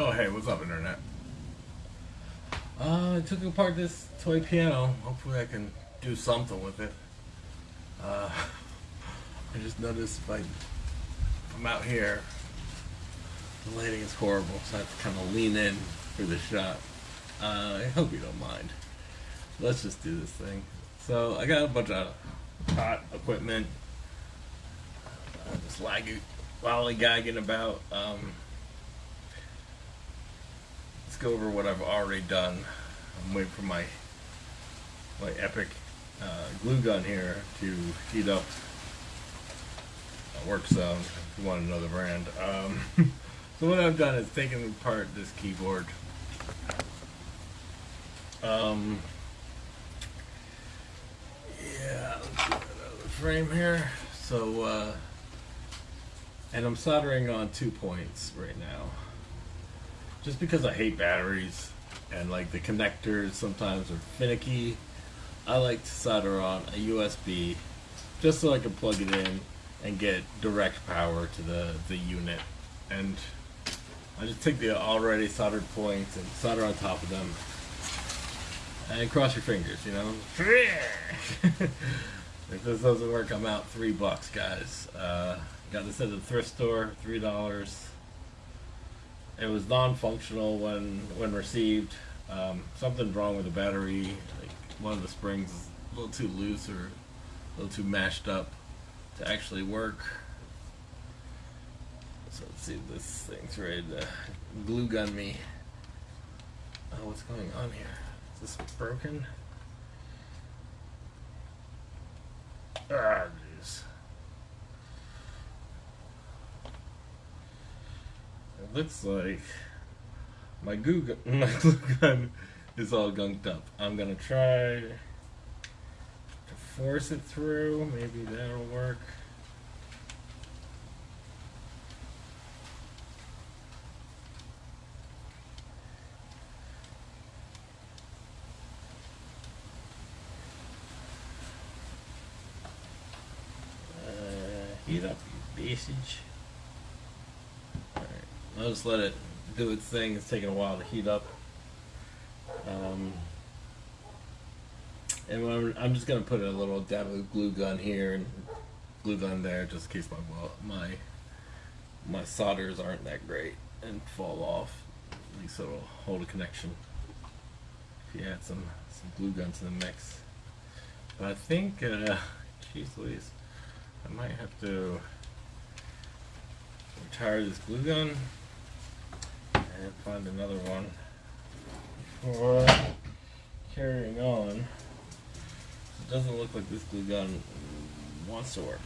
Oh, hey, what's up, Internet? Uh, I took apart this toy piano. Hopefully I can do something with it. Uh, I just noticed if I, I'm out here, the lighting is horrible, so I have to kind of lean in for the shot. Uh, I hope you don't mind. Let's just do this thing. So I got a bunch of hot equipment. Uh, just lollygagging about. Um, go over what I've already done. I'm waiting for my my epic uh, glue gun here to heat up. works zone. If you want another brand. Um, so what I've done is taken apart this keyboard. Um, yeah, another frame here. So, uh, and I'm soldering on two points right now. Just because I hate batteries and like the connectors sometimes are finicky, I like to solder on a USB just so I can plug it in and get direct power to the, the unit. And I just take the already soldered points and solder on top of them. And cross your fingers, you know. if this doesn't work, I'm out three bucks, guys. Uh, got this at the thrift store, three dollars. It was non-functional when when received. Um, something's wrong with the battery. Like one of the springs is a little too loose or a little too mashed up to actually work. So let's see if this thing's ready to glue gun me. Oh, what's going on here? Is this broken? Ah, jeez. It looks like my glue gun, my glue gun is all gunked up. I'm gonna try to force it through. Maybe that'll work. Uh, heat up your basage. I'll just let it do its thing. It's taking a while to heat up. Um, and I'm, I'm just gonna put a little dab of glue gun here and glue gun there, just in case my my my solders aren't that great and fall off. At least it'll hold a connection. If you add some some glue gun to the mix. But I think, uh, geez Louise. I might have to retire this glue gun and find another one for carrying on. It doesn't look like this glue gun wants to work.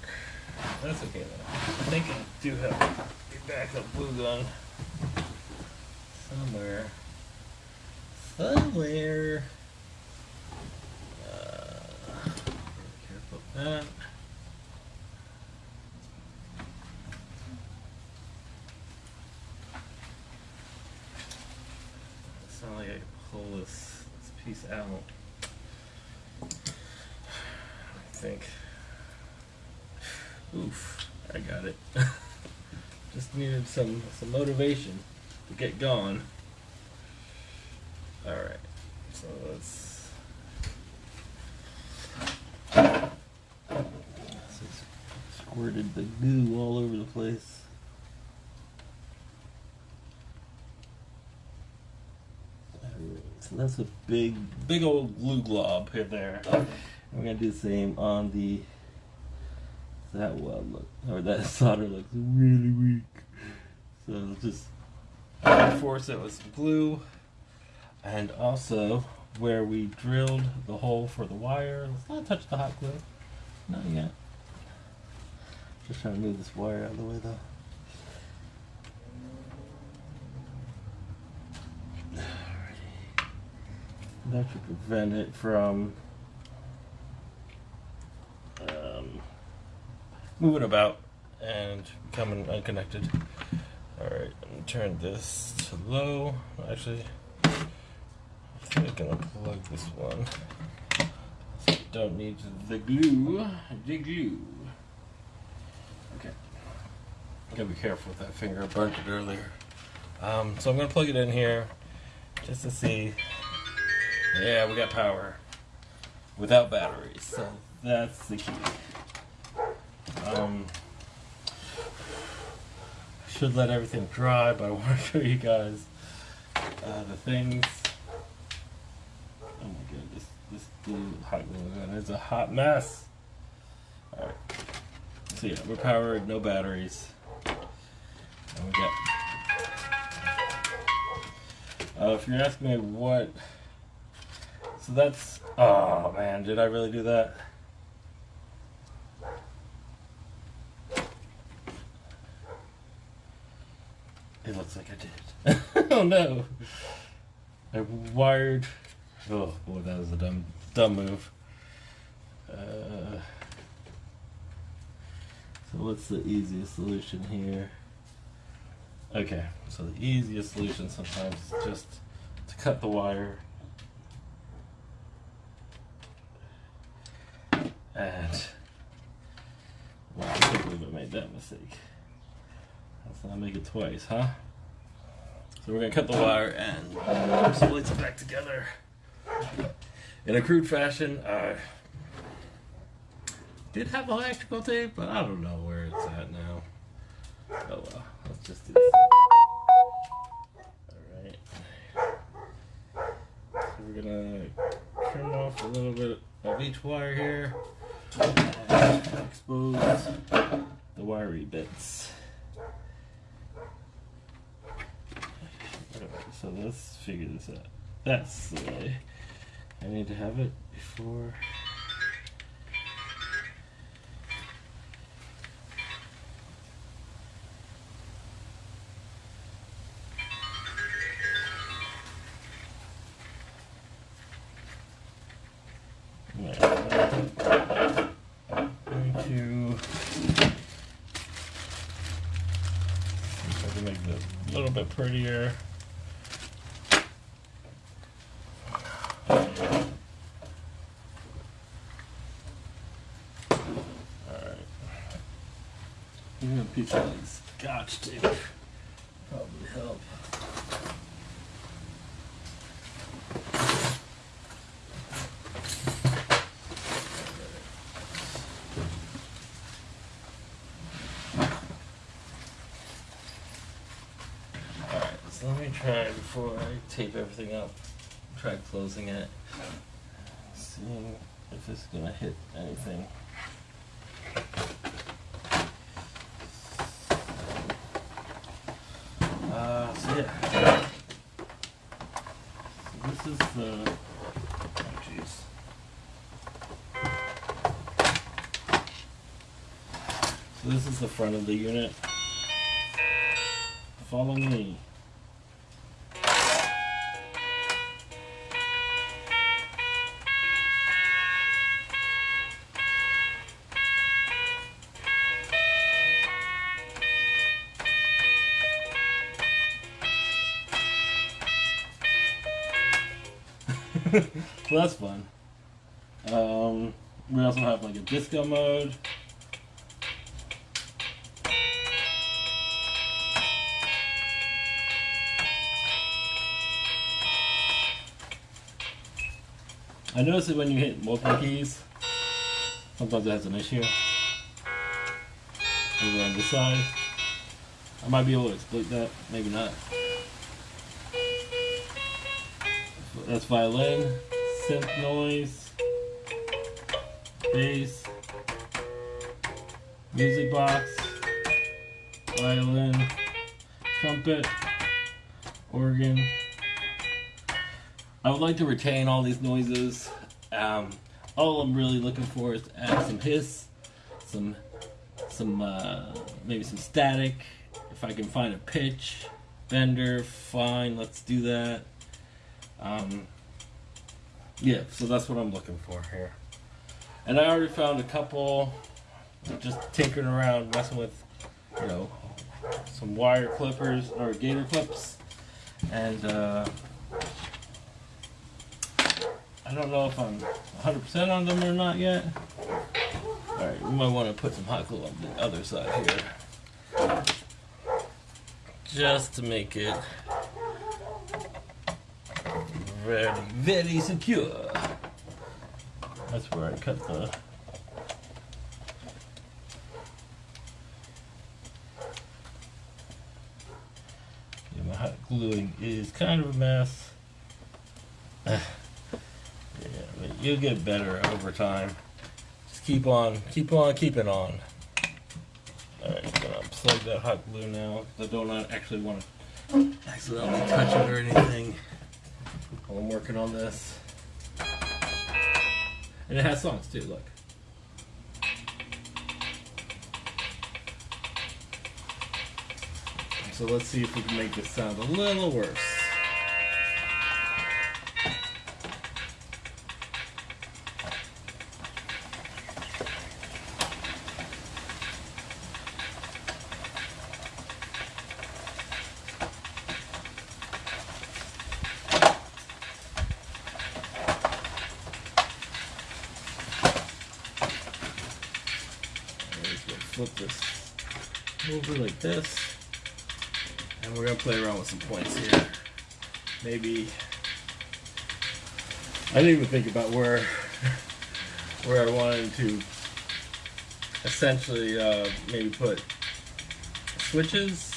That's okay though. I think I do have a backup glue gun somewhere. Somewhere. Uh, careful with that. sound like I can pull this, this piece out. I think. Oof, I got it. Just needed some, some motivation to get going. Alright, so let's... Squirted the goo all over the place. So that's a big, big old glue glob here there. We're gonna do the same on the that weld look or that solder looks really weak. So just reinforce it with some glue, and also where we drilled the hole for the wire. Let's not touch the hot glue. Not yet. Just trying to move this wire out of the way though. That should prevent it from um, moving about and becoming unconnected. Alright, turn this to low. Actually, I think I'm gonna plug this one. So don't need the glue. The glue. Okay. Gotta be careful with that finger. I burnt it earlier. Um, so I'm gonna plug it in here just to see. Yeah, we got power without batteries, so that's the key. Um, should let everything dry, but I want to show you guys uh, the things. Oh my god, this this hot glue gun is a hot mess. All right, so yeah, we're powered, no batteries, and we got. Uh, if you're asking me what, so that's. Oh man, did I really do that? It looks like I did. oh no! I wired. Oh boy, that was a dumb, dumb move. Uh, so what's the easiest solution here? Okay, so the easiest solution sometimes is just to cut the wire. And well, I can't believe I made that mistake. Let's not make it twice, huh? So we're gonna cut the wire and split it back together. In a crude fashion, I did have electrical tape, but I don't know where it's at now. Oh well, let's just do this. Alright. We're gonna trim off a little bit of each wire here expose the wiry bits. So let's figure this out. That's the way. I need to have it before. A little bit prettier. Alright. Even a piece of like scotch tape probably help. Alright, so let me try before I tape everything up. Try closing it. Seeing if it's gonna hit anything. Uh, so yeah. So this is the. Oh, jeez. So this is the front of the unit. Follow me. So that's fun. Um, we also have like a disco mode. I noticed that when you hit multiple keys, sometimes it has an issue. Over on this side. I might be able to exploit that, maybe not. That's violin, synth noise, bass, music box, violin, trumpet, organ. I would like to retain all these noises. Um, all I'm really looking for is to add some hiss, some, some uh, maybe some static. If I can find a pitch, bender, fine. Let's do that. Um, yeah, so that's what I'm looking for here. And I already found a couple, just tinkering around, messing with, you know, some wire clippers or gator clips. And uh, I don't know if I'm 100% on them or not yet. Alright, we might want to put some hot glue on the other side here. just to make it very, very secure. That's where I cut the yeah, my hot gluing is kind of a mess. yeah, but you'll get better over time. Just keep on, keep on, keeping on. Alright, gonna plug that hot glue now. I don't actually want to accidentally touch it or anything I'm working on this. And it has songs too, look. So let's see if we can make this sound a little worse. Flip this over like this. And we're gonna play around with some points here. Maybe I didn't even think about where where I wanted to essentially uh, maybe put switches.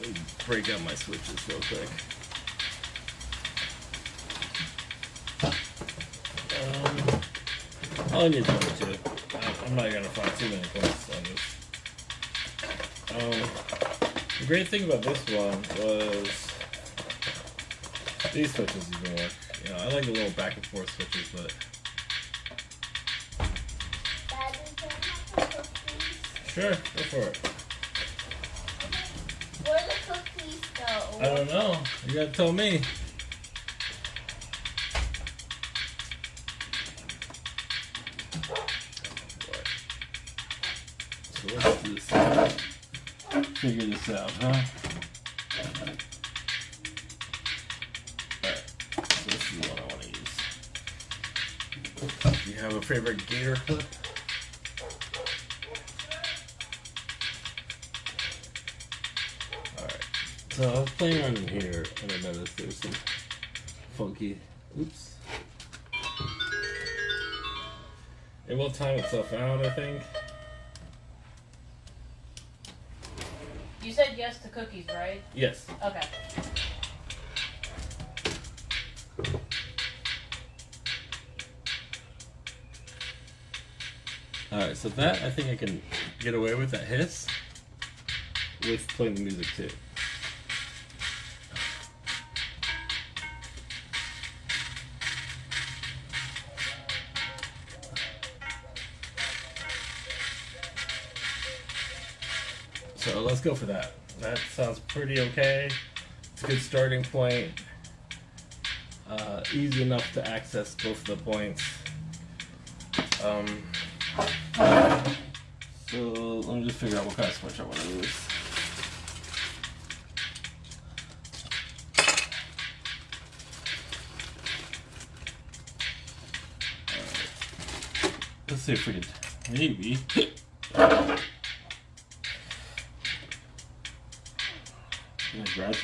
Let me break out my switches real quick. Um, I only need two. I'm not gonna find too many points on this. Um, the great thing about this one was these switches even work. You know, I like the little back and forth switches, but sure, go for it. Where the cookies go? I don't know. You gotta tell me. Figure this out, huh? Alright. So this is what I want to use. Do you have a favorite gator clip? Alright. So I was playing in here and I noticed there's some funky oops. It will time itself out, I think. You said yes to cookies, right? Yes. Okay. Alright, so that I think I can get away with that hiss with playing the music too. So let's go for that. That sounds pretty okay. It's a good starting point. Uh, easy enough to access both the points. Um, so let me just figure out what kind of switch I want to use. Let's see if we can maybe.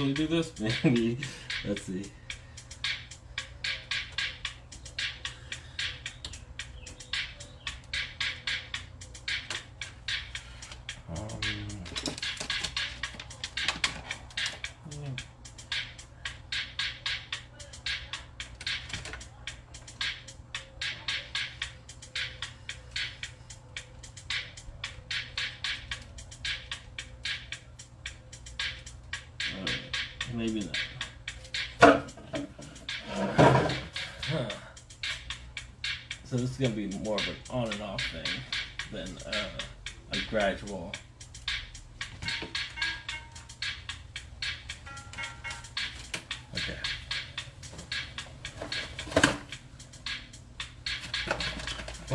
I do this? Maybe. Let's see.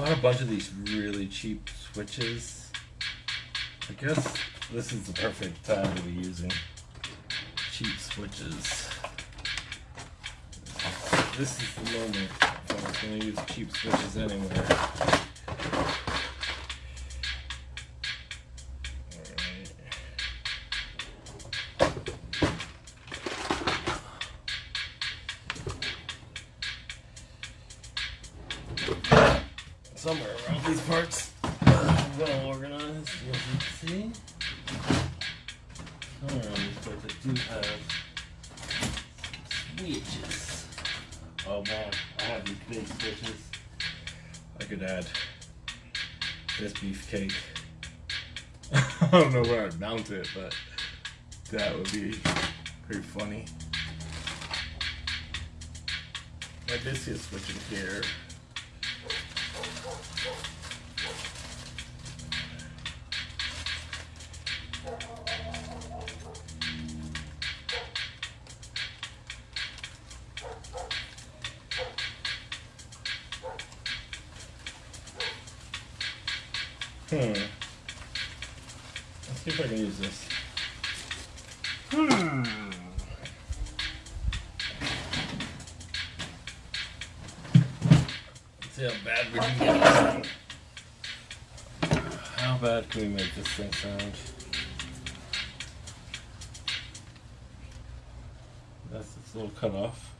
Bought a bunch of these really cheap switches. I guess this is the perfect time to be using cheap switches. This is the moment if I was going to use cheap switches anywhere. Funny. See a here. Hmm. Let's see if I can use this. Hmm. Let's see how bad can we make this thing sound? That's its little cut off.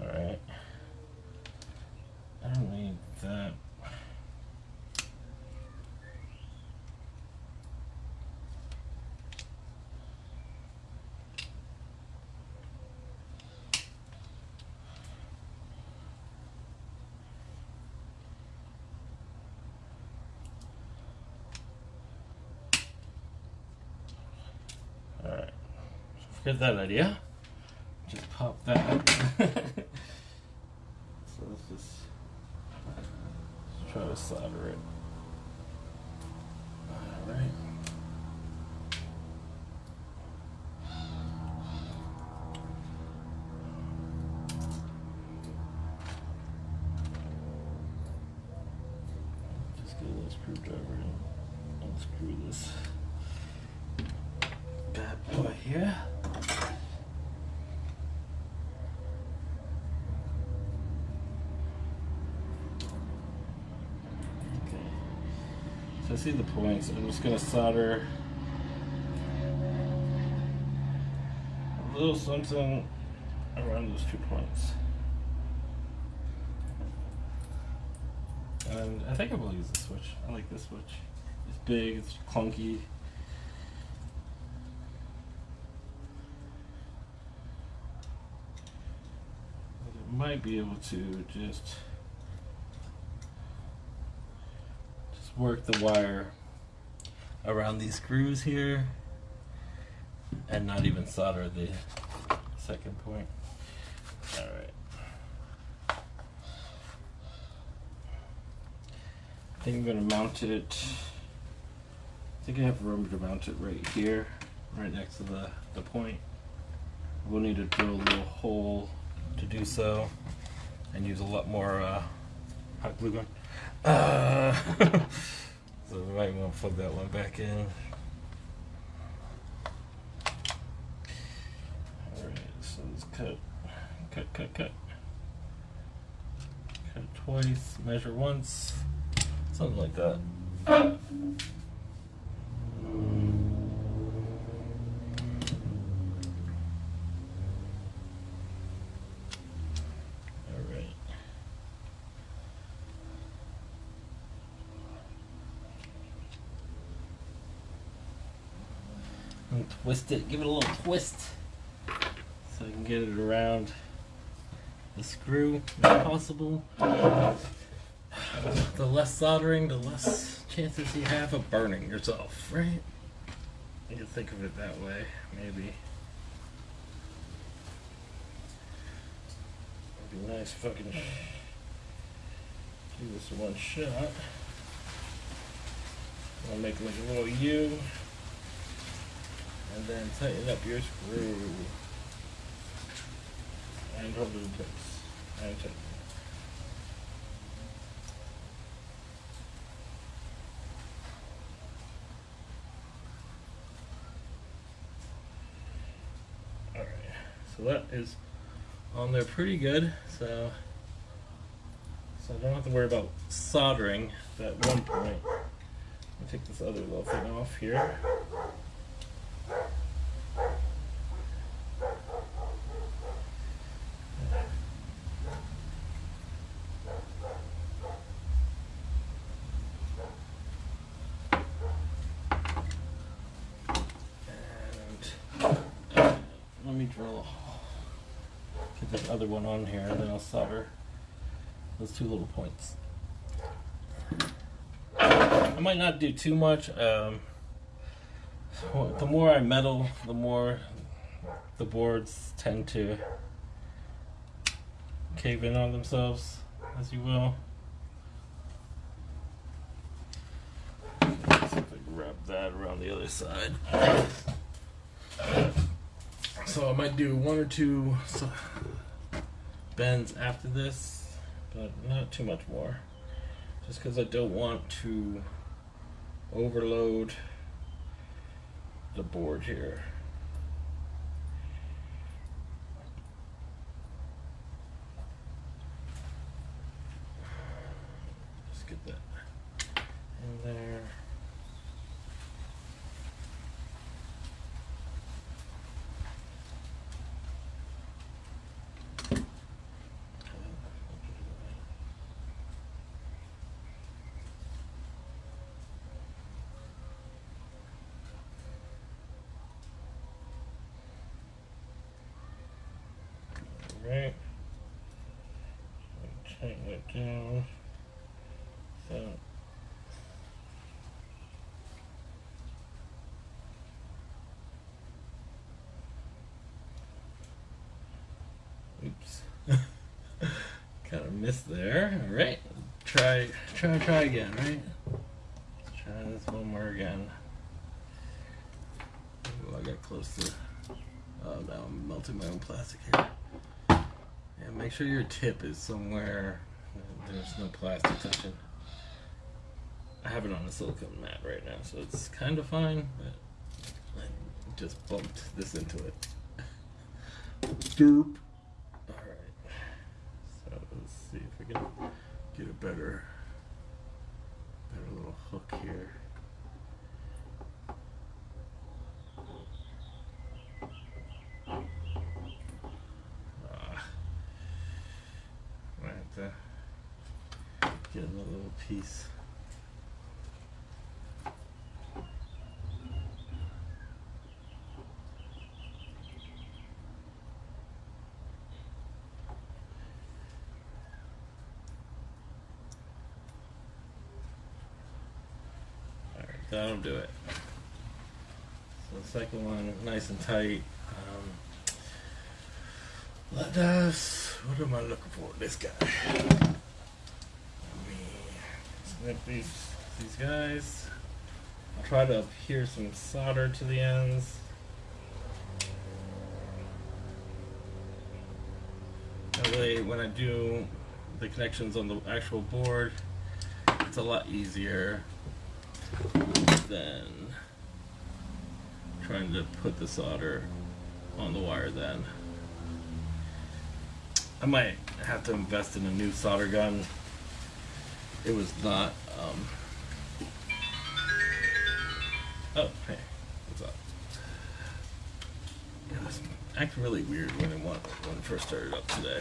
Alright. I don't need that. Alright. Forget that idea. Just pop that. so let's uh, just, let's try to solder it. Alright. Just get a little screwdriver and unscrew this bad boy here. Okay. So I see the points. I'm just gonna solder a little something around those two points. And I think I will use this switch. I like this switch. It's big, it's clunky. Might be able to just just work the wire around these screws here and not even solder the second point. All right. I think I'm gonna mount it. I think I have room to mount it right here, right next to the, the point. We'll need to drill a little hole to do so and use a lot more uh, hot glue gun. So we might want to plug that one back in. Alright, so let's cut, cut, cut, cut. Cut twice, measure once, something like that. Alright. And twist it, give it a little twist so I can get it around the screw if possible. The less soldering, the less chances you have of burning yourself, right? You can think of it that way, maybe. It'd be nice if I can do this in one shot. I'll make like a little U and then tighten up your screw and hold it in place and tighten. Alright, so that is on there pretty good. So, so I don't have to worry about soldering that one point. I'll take this other little thing off here. drill a hole. Get this one on here, and then I'll solder those two little points. I might not do too much. Um, the more I meddle, the more the boards tend to cave in on themselves, as you will. See if I wrap that around the other side. So I might do one or two bends after this, but not too much more. Just because I don't want to overload the board here. Just get that in there. Right. Tighten it down. So. Oops. kind of missed there. All right. Try, try, try again. Right. Let's try this one more again. Ooh, I got close to. Oh, now I'm melting my own plastic here. Make sure your tip is somewhere there's no plastic touching. I have it on a silicone mat right now, so it's kind of fine, but I just bumped this into it. Derp. Alright. So let's see if we can get a better, better little hook here. Ah. I have to get another little piece. Alright, that'll do it. So the second one, nice and tight. Um, let us. What am I looking for? This guy. Snip these these guys. I'll try to adhere some solder to the ends. That way, when I do the connections on the actual board, it's a lot easier than trying to put the solder on the wire then. I might have to invest in a new solder gun. It was not, um... Oh, hey, what's up? It was acting really weird when it, wa- when it first started up today.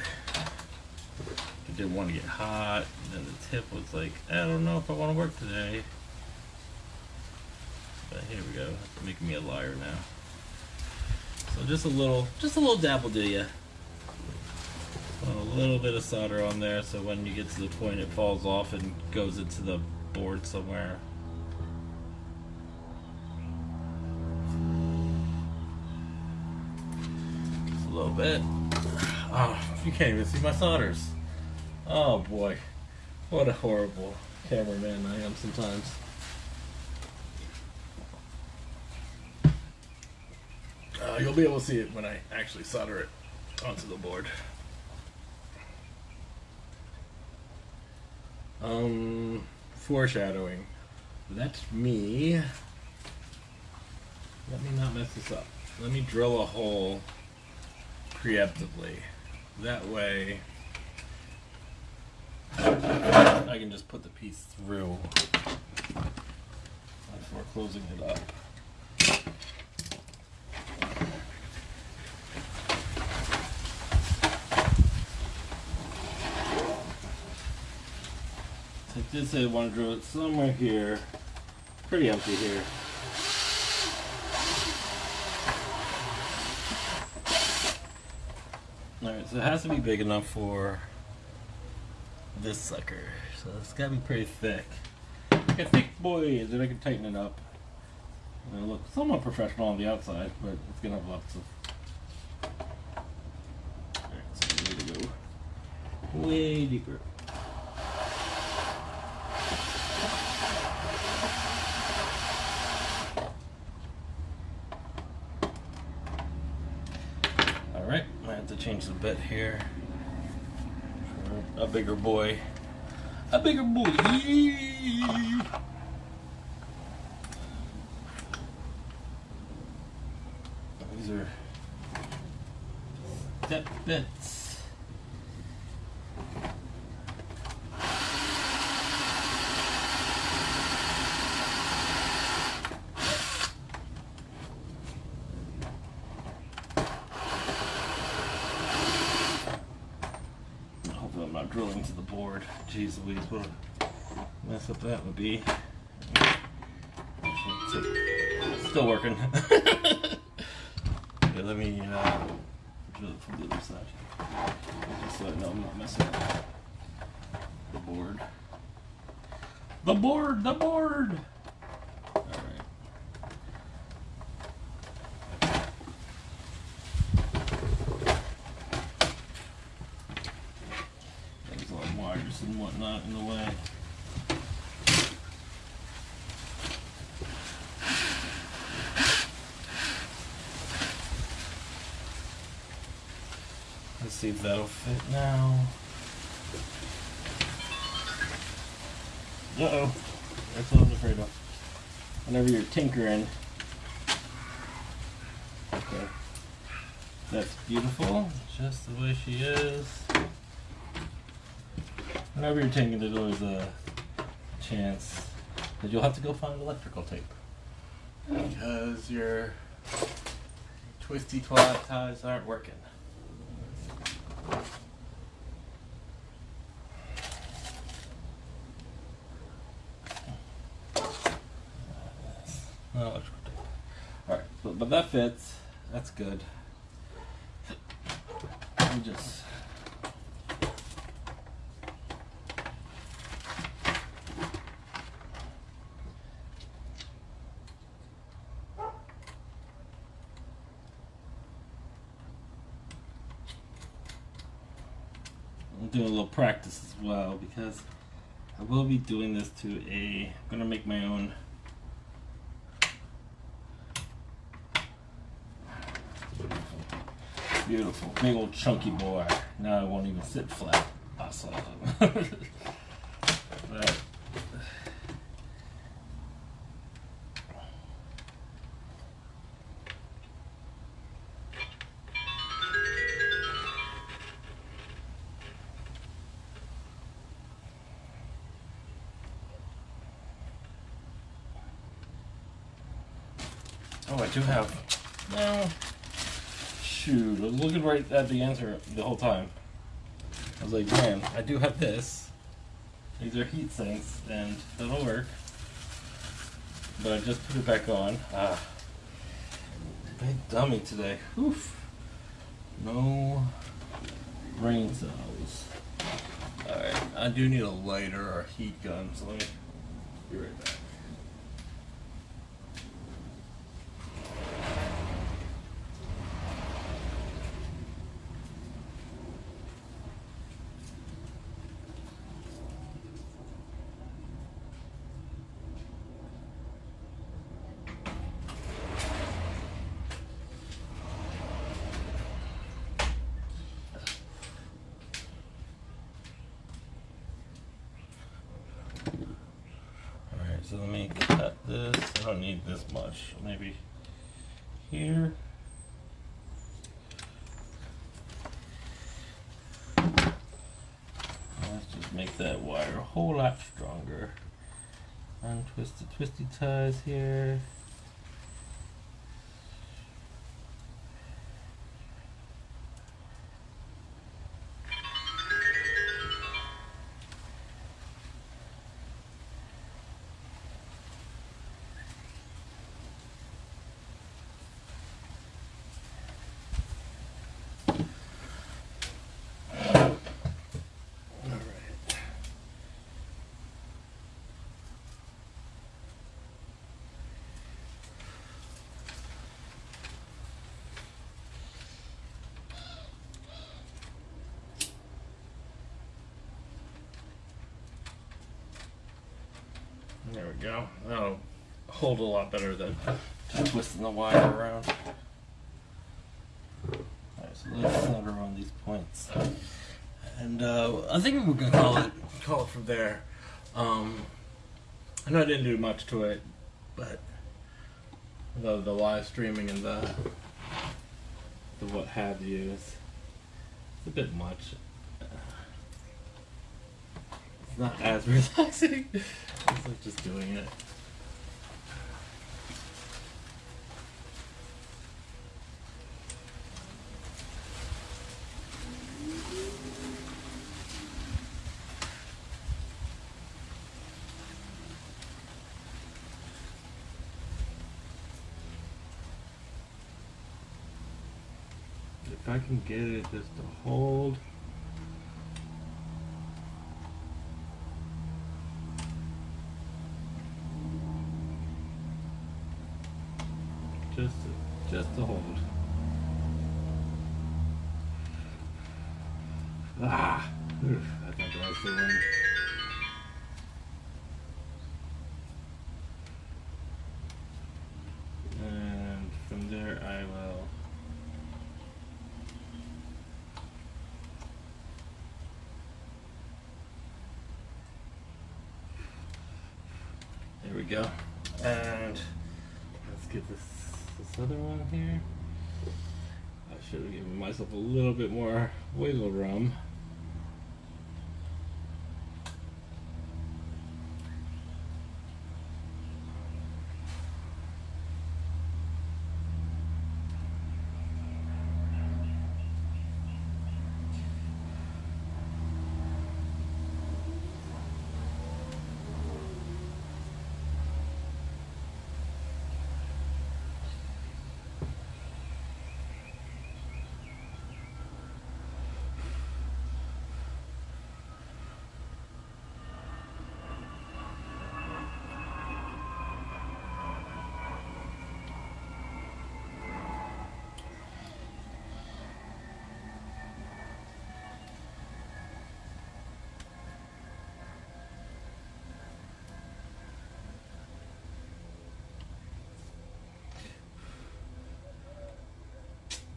It didn't want to get hot, and then the tip was like, I don't know if I want to work today. Go, making me a liar now. So just a little, just a little dab will do ya. A little bit of solder on there, so when you get to the point, it falls off and goes into the board somewhere. Just a little bit. Oh, you can't even see my solders. Oh boy, what a horrible cameraman I am sometimes. Uh, you'll be able to see it when I actually solder it onto the board. Um, foreshadowing. Let me. Let me not mess this up. Let me drill a hole preemptively. That way, I can just put the piece through before closing it up. Did say I want to drill it somewhere here. Pretty empty here. Alright, so it has to be big enough for this sucker. So it's gotta be pretty thick. Like a thick boy, and then I can tighten it up. It'll look somewhat professional on the outside, but it's gonna have lots of. Alright, so we need to go way deeper. Alright, I have to change the bit here. A bigger boy. A bigger boy! These are step bits. Hopefully I'm not drilling to the board. Jeez Louise, what a mess up that would be. Still working. okay, let me uh, it from the other side. Just so I know I'm not messing up the board. The board! The board! Alright. There's a lot of wires and whatnot in the way. If that'll fit now. Uh oh. That's what I was afraid of. Whenever you're tinkering. Okay. That's beautiful. Just the way she is. Whenever you're tinkering, there's always a chance that you'll have to go find electrical tape. Because your twisty twat ties aren't working. No electrical tape. Alright, but, but that fits. That's good. Let me just. I'm doing a little practice as well because I will be doing this to a. I'm gonna make my own. Beautiful, big old chunky boy. Now I won't even sit flat. Awesome. but, oh, I do have. No. Shoot, I was looking right at the answer the whole time. I was like, man, I do have this. These are heat shrinks, and that'll work. But I just put it back on. Ah. Big dummy today. Oof. No brain cells. Alright, I do need a lighter or a heat gun, so let me be right back. Alright, so let me cut this. I don't need this much. Maybe here. Let's just make that wire a whole lot stronger. Untwist the twisty ties here. There we go. That'll hold a lot better than twisting the wire around. Alright, so let's solder on these points. And uh, I think we're gonna call it call it from there. Um, I know I didn't do much to it, but the the live streaming and the the what have you is a bit much. It's not as relaxing. It's like just doing it. If I can get it just to hold. There we go. And let's get this this other one here. I should have given myself a little bit more wiggle room.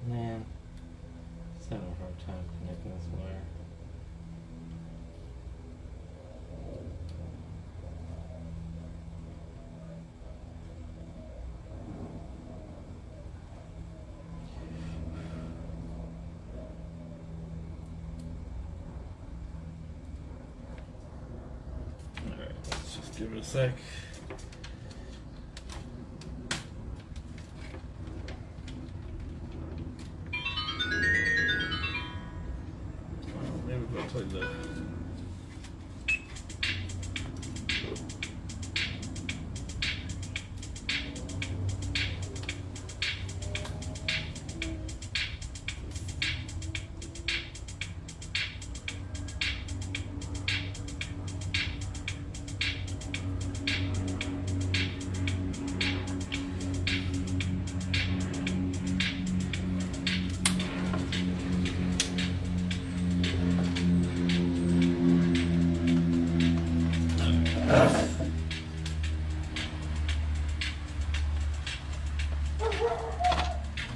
Man, just having a hard time connecting this wire. Alright, let's just give it a sec.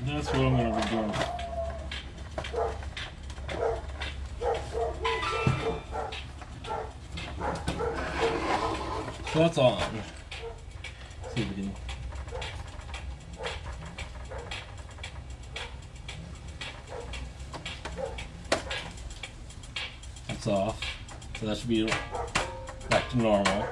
That's what I'm gonna be doing. So that's on. See if we can. Off. So that should be to normal.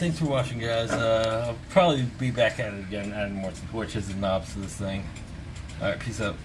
Thanks for watching, guys. Uh, I'll probably be back at it again, adding more switches and knobs to this thing. All right, peace out.